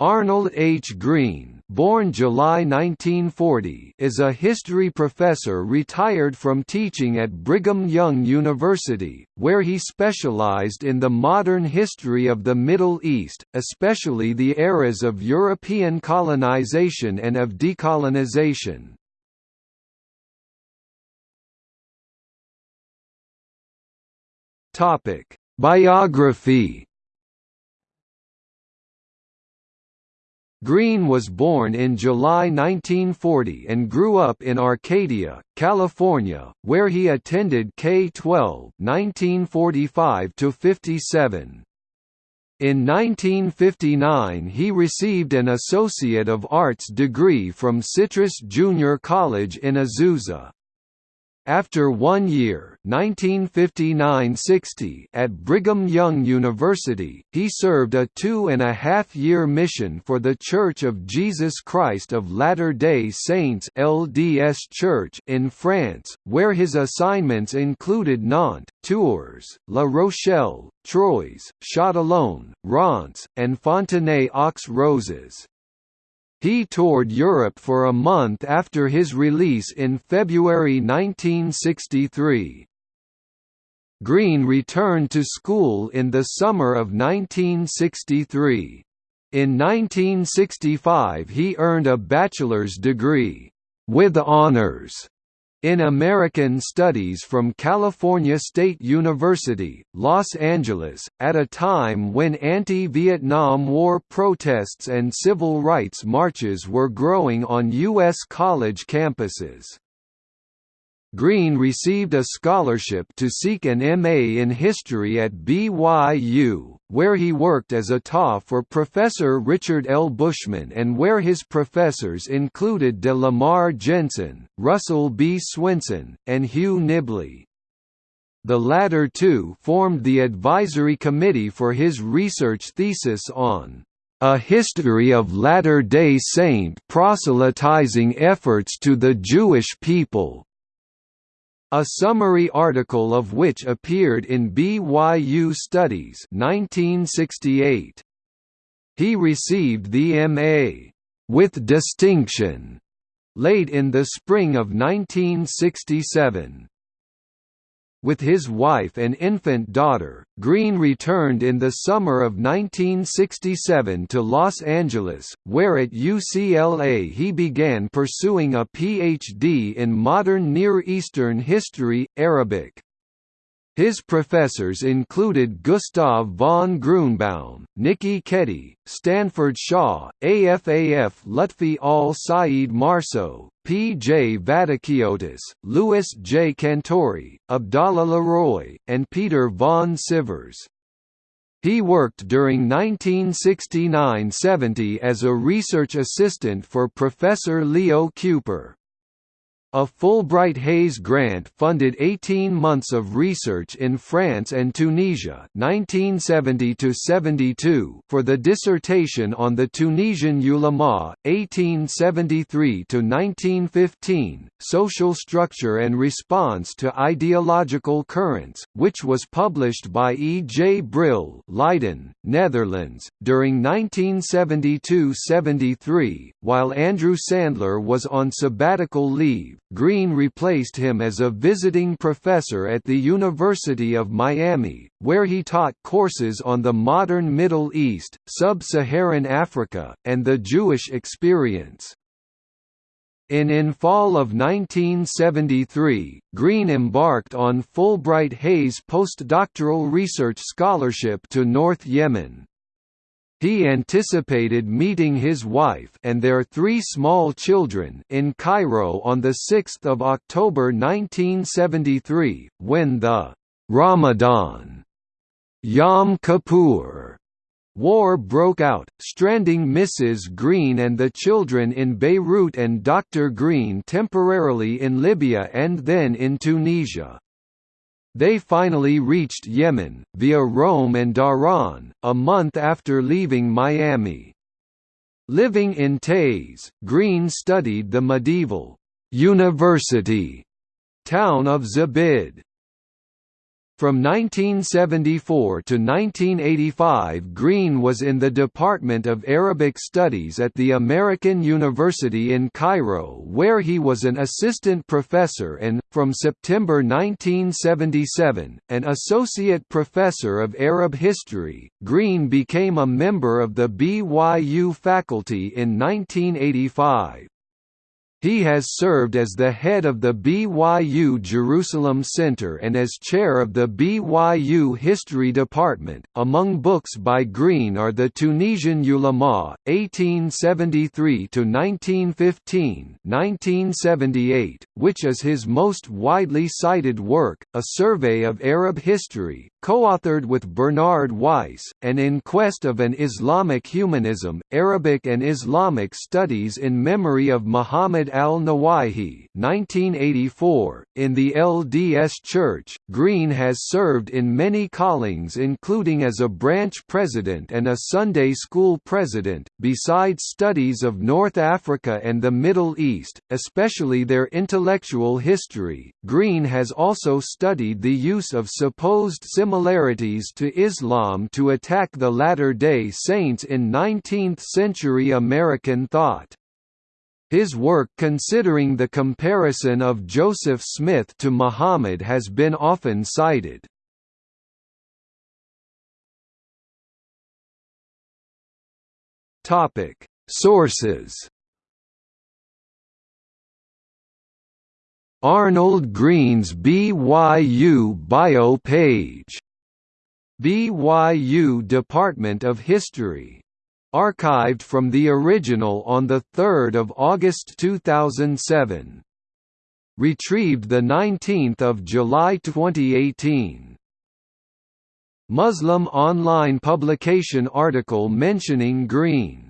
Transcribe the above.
Arnold H. Green, born July 1940, is a history professor retired from teaching at Brigham Young University, where he specialized in the modern history of the Middle East, especially the eras of European colonization and of decolonization. Biography Green was born in July 1940 and grew up in Arcadia, California, where he attended K-12 (1945–57). In 1959 he received an Associate of Arts degree from Citrus Junior College in Azusa. After one year 1959–60 at Brigham Young University, he served a two-and-a-half-year mission for The Church of Jesus Christ of Latter-day Saints LDS Church in France, where his assignments included Nantes, Tours, La Rochelle, Troyes, Châtillon, Reims, and Fontenay-aux-Roses. He toured Europe for a month after his release in February 1963. Green returned to school in the summer of 1963. In 1965 he earned a bachelor's degree, with honors, in American Studies from California State University, Los Angeles, at a time when anti-Vietnam War protests and civil rights marches were growing on U.S. college campuses. Green received a scholarship to seek an MA in history at BYU, where he worked as a TA for Professor Richard L. Bushman and where his professors included de Lamar Jensen, Russell B. Swenson, and Hugh Nibley. The latter two formed the advisory committee for his research thesis on a history of Latter-day Saint proselytizing efforts to the Jewish people, a summary article of which appeared in BYU Studies 1968. He received the M.A. with distinction late in the spring of 1967. With his wife and infant daughter, Green returned in the summer of 1967 to Los Angeles, where at UCLA he began pursuing a Ph.D. in modern Near Eastern history, Arabic. His professors included Gustav von Grunebaum, Nikki Keddie, Stanford Shaw, AFAF Lutfi al-Said Marsot, P. J. Vatikiotis, Louis J. Cantori, Abdallah Laroui, and Peter von Sivers. He worked during 1969–70 as a research assistant for Professor Leo Kuper. A Fulbright-Hays grant funded 18 months of research in France and Tunisia 1970 for the dissertation on the Tunisian ulama, 1873–1915, Social Structure and Response to Ideological Currents, which was published by E. J. Brill Leiden, Netherlands, during 1972–73, while Andrew Sandler was on sabbatical leave. Green replaced him as a visiting professor at the University of Miami, where he taught courses on the modern Middle East, Sub-Saharan Africa, and the Jewish experience. In in fall of 1973, Green embarked on Fulbright Hays postdoctoral research scholarship to North Yemen. He anticipated meeting his wife and their three small children in Cairo on 6 October 1973, when the Ramadan Yom Kippur War broke out, stranding Mrs. Green and the children in Beirut and Dr. Green temporarily in Libya and then in Tunisia. They finally reached Yemen, via Rome and Dhahran, a month after leaving Miami. Living in Taiz, Green studied the medieval university town of Zabid. From 1974 to 1985 Green was in the Department of Arabic Studies at the American University in Cairo where he was an assistant professor and, from September 1977, an associate professor of Arab history. Green became a member of the BYU faculty in 1985. He has served as the head of the BYU Jerusalem Center and as chair of the BYU History Department. Among books by Green are The Tunisian Ulama, 1873 to 1915, 1978, which is his most widely cited work, a survey of Arab history, co-authored with Bernard Weiss, and In Quest of an Islamic Humanism, Arabic and Islamic Studies in Memory of Muhammad al-Nowaihi 1984. .In the LDS Church, Green has served in many callings including as a branch president and a Sunday school president, besides studies of North Africa and the Middle East, especially their intellectual history. Green has also studied the use of supposed similarities to Islam to attack the Latter-day Saints in 19th-century American thought. His work considering the comparison of Joseph Smith to Muhammad has been often cited. Sources Arnold Green's BYU bio page. BYU Department of History. Archived from the original on 3 August 2007. Retrieved 19 July 2018. Muslim online publication article mentioning Green